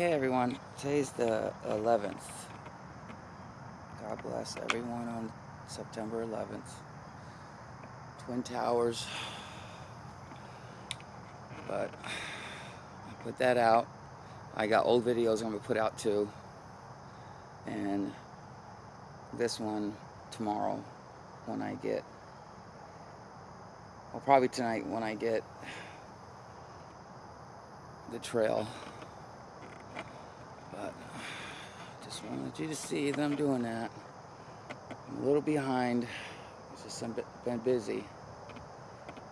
Okay, everyone. Today's the 11th. God bless everyone on September 11th. Twin Towers. But I put that out. I got old videos I'm going to put out too. And this one tomorrow when I get, well, probably tonight when I get the trail. But just wanted you to see them doing that. I'm a little behind. It's just I've been busy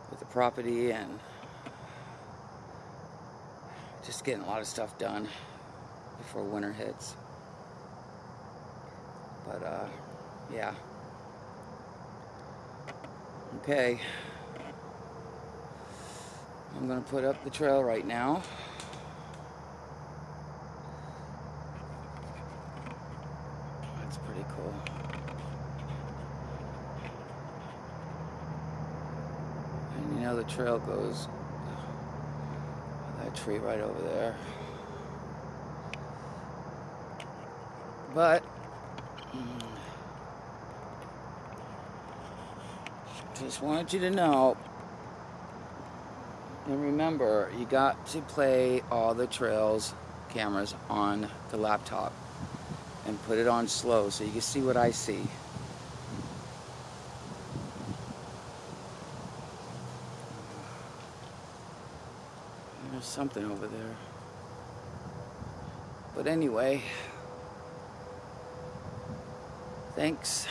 with the property and just getting a lot of stuff done before winter hits. But uh, yeah. Okay. I'm gonna put up the trail right now. That's pretty cool. And you know the trail goes that tree right over there. But mm, just wanted you to know and remember you got to play all the trails cameras on the laptop and put it on slow so you can see what I see. There's something over there. But anyway thanks